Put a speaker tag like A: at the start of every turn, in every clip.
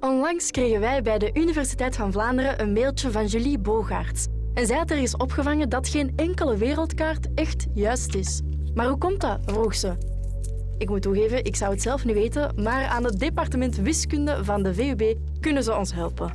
A: Onlangs kregen wij bij de Universiteit van Vlaanderen een mailtje van Julie Bogaerts. En zij had ergens opgevangen dat geen enkele wereldkaart echt juist is. Maar hoe komt dat? vroeg ze. Ik moet toegeven, ik zou het zelf niet weten, maar aan het departement wiskunde van de VUB kunnen ze ons helpen.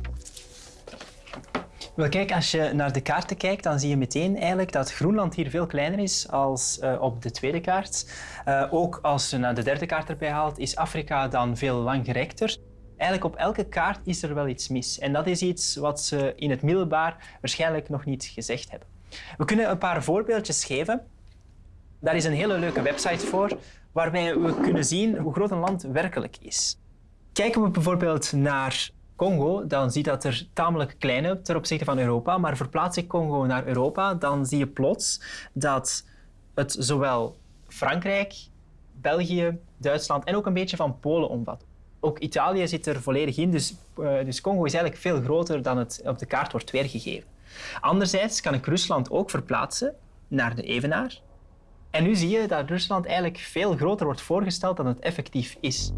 B: Wel, kijk, als je naar de kaarten kijkt, dan zie je meteen eigenlijk dat Groenland hier veel kleiner is als uh, op de tweede kaart. Uh, ook als je naar de derde kaart erbij haalt, is Afrika dan veel langgerekter. Eigenlijk op elke kaart is er wel iets mis. En dat is iets wat ze in het middelbaar waarschijnlijk nog niet gezegd hebben. We kunnen een paar voorbeeldjes geven. Daar is een hele leuke website voor, waarbij we kunnen zien hoe groot een land werkelijk is. Kijken we bijvoorbeeld naar Congo, dan zie je dat er tamelijk klein is ten opzichte van Europa. Maar verplaats ik Congo naar Europa, dan zie je plots dat het zowel Frankrijk, België, Duitsland en ook een beetje van Polen omvat. Ook Italië zit er volledig in, dus, uh, dus Congo is eigenlijk veel groter dan het op de kaart wordt weergegeven. Anderzijds kan ik Rusland ook verplaatsen naar de evenaar. En nu zie je dat Rusland eigenlijk veel groter wordt voorgesteld dan het effectief is.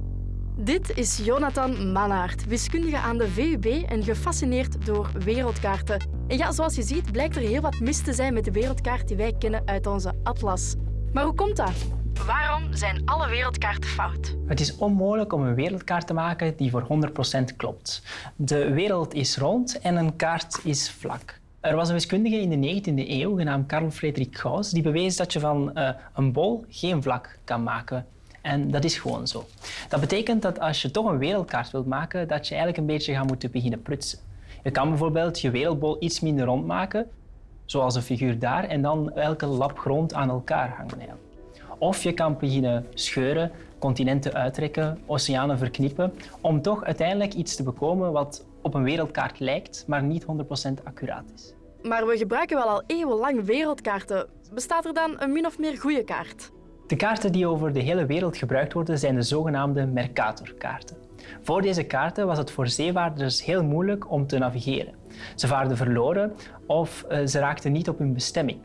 A: Dit is Jonathan Mannaert, wiskundige aan de VUB en gefascineerd door wereldkaarten. En ja, zoals je ziet blijkt er heel wat mis te zijn met de wereldkaart die wij kennen uit onze atlas. Maar hoe komt dat? Waarom zijn alle wereldkaarten fout?
B: Het is onmogelijk om een wereldkaart te maken die voor 100% klopt. De wereld is rond en een kaart is vlak. Er was een wiskundige in de 19e eeuw genaamd Carl Friedrich Gauss die bewees dat je van uh, een bol geen vlak kan maken. En dat is gewoon zo. Dat betekent dat als je toch een wereldkaart wilt maken, dat je eigenlijk een beetje gaat moeten beginnen prutsen. Je kan bijvoorbeeld je wereldbol iets minder rond maken, zoals een figuur daar, en dan elke lap grond aan elkaar hangen. Of je kan beginnen scheuren, continenten uittrekken, oceanen verknippen, om toch uiteindelijk iets te bekomen wat op een wereldkaart lijkt, maar niet 100% accuraat is.
A: Maar we gebruiken wel al eeuwenlang wereldkaarten. Bestaat er dan een min of meer goede kaart?
B: De kaarten die over de hele wereld gebruikt worden zijn de zogenaamde Mercator-kaarten. Voor deze kaarten was het voor zeevaarders heel moeilijk om te navigeren. Ze vaarden verloren of eh, ze raakten niet op hun bestemming.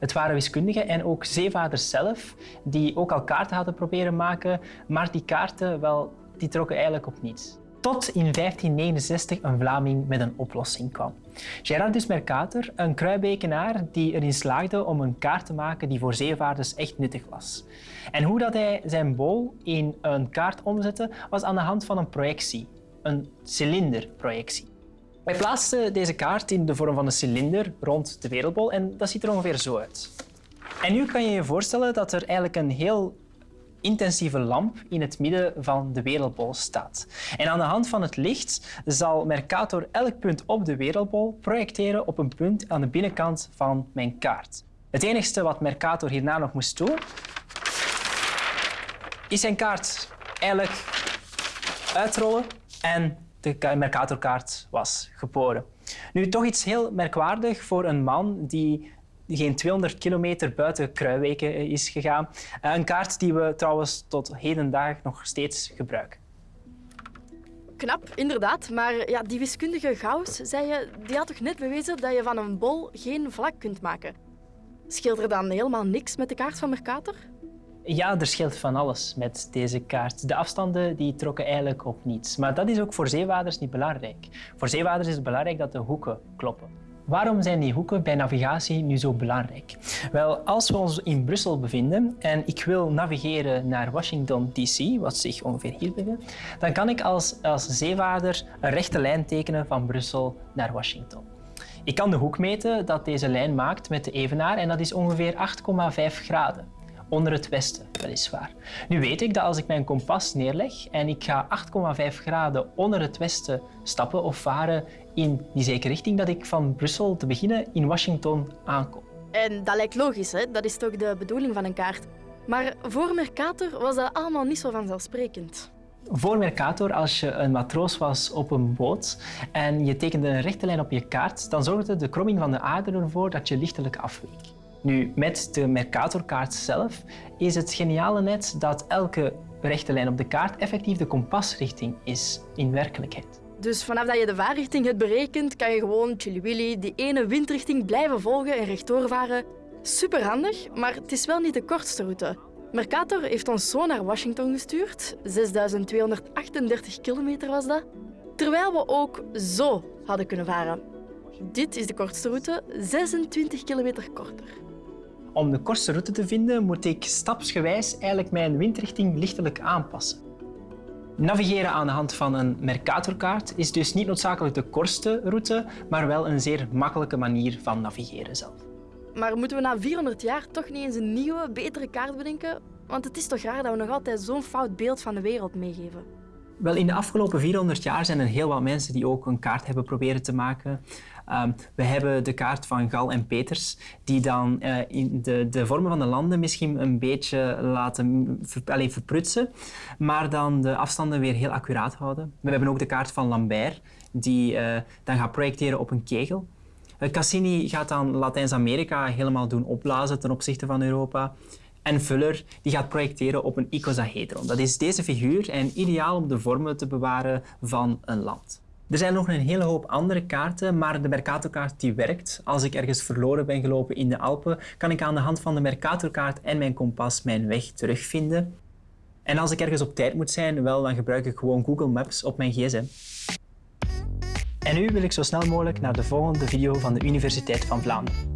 B: Het waren wiskundigen en ook zeevaarders zelf die ook al kaarten hadden proberen maken, maar die kaarten wel, die trokken eigenlijk op niets. Tot in 1569 een Vlaming met een oplossing kwam. Gerardus Mercator, een kruibekenaar die erin slaagde om een kaart te maken die voor zeevaarders echt nuttig was. En hoe dat hij zijn bol in een kaart omzette, was aan de hand van een projectie, een cilinderprojectie. Hij plaatste deze kaart in de vorm van een cilinder rond de wereldbol en dat ziet er ongeveer zo uit. En nu kan je je voorstellen dat er eigenlijk een heel intensieve lamp in het midden van de wereldbol staat. En aan de hand van het licht zal Mercator elk punt op de wereldbol projecteren op een punt aan de binnenkant van mijn kaart. Het enige wat Mercator hierna nog moest doen, is zijn kaart eigenlijk uitrollen en de Mercatorkaart was geboren. Nu, toch iets heel merkwaardig voor een man die geen 200 kilometer buiten Kruiweken is gegaan. Eh, een kaart die we trouwens tot hedendaag nog steeds gebruiken.
A: Knap, inderdaad. Maar ja, die wiskundige Gauss, zei je, die had toch net bewezen dat je van een bol geen vlak kunt maken? Scheelt er dan helemaal niks met de kaart van Mercator?
B: Ja, er scheelt van alles met deze kaart. De afstanden die trokken eigenlijk op niets. Maar dat is ook voor zeewaarders niet belangrijk. Voor zeewaarders is het belangrijk dat de hoeken kloppen. Waarom zijn die hoeken bij navigatie nu zo belangrijk? Wel, als we ons in Brussel bevinden en ik wil navigeren naar Washington DC, wat zich ongeveer hier bevindt, dan kan ik als, als zeevaarder een rechte lijn tekenen van Brussel naar Washington. Ik kan de hoek meten dat deze lijn maakt met de evenaar en dat is ongeveer 8,5 graden onder het westen, weliswaar. Nu weet ik dat als ik mijn kompas neerleg en ik ga 8,5 graden onder het westen stappen of varen in die zekere richting, dat ik van Brussel te beginnen in Washington aankom.
A: En dat lijkt logisch, hè? dat is toch de bedoeling van een kaart. Maar voor Mercator was dat allemaal niet zo vanzelfsprekend.
B: Voor Mercator, als je een matroos was op een boot en je tekende een rechte lijn op je kaart, dan zorgde de kromming van de aarde ervoor dat je lichtelijk afweek. Nu, met de Mercatorkaart zelf is het geniale net dat elke rechte lijn op de kaart effectief de kompasrichting is in werkelijkheid.
A: Dus vanaf dat je de vaarrichting hebt berekend, kan je gewoon chili die ene windrichting blijven volgen en rechtdoor varen. Superhandig, maar het is wel niet de kortste route. Mercator heeft ons zo naar Washington gestuurd. 6238 kilometer was dat. Terwijl we ook zo hadden kunnen varen. Dit is de kortste route, 26 kilometer korter.
B: Om de kortste route te vinden moet ik stapsgewijs eigenlijk mijn windrichting lichtelijk aanpassen. Navigeren aan de hand van een Mercatorkaart is dus niet noodzakelijk de kortste route, maar wel een zeer makkelijke manier van navigeren zelf.
A: Maar moeten we na 400 jaar toch niet eens een nieuwe, betere kaart bedenken? Want het is toch raar dat we nog altijd zo'n fout beeld van de wereld meegeven.
B: Wel, in de afgelopen 400 jaar zijn er heel wat mensen die ook een kaart hebben proberen te maken. Um, we hebben de kaart van Gal en Peters, die dan uh, in de, de vormen van de landen misschien een beetje laten allez, verprutsen, maar dan de afstanden weer heel accuraat houden. We hebben ook de kaart van Lambert, die uh, dan gaat projecteren op een kegel. Cassini gaat dan Latijns-Amerika helemaal doen opblazen ten opzichte van Europa. En Fuller die gaat projecteren op een icosahedron. Dat is deze figuur en ideaal om de vormen te bewaren van een land. Er zijn nog een hele hoop andere kaarten, maar de Mercatorkaart die werkt. Als ik ergens verloren ben gelopen in de Alpen, kan ik aan de hand van de Mercatorkaart en mijn kompas mijn weg terugvinden. En als ik ergens op tijd moet zijn, wel, dan gebruik ik gewoon Google Maps op mijn gsm. En nu wil ik zo snel mogelijk naar de volgende video van de Universiteit van Vlaanderen.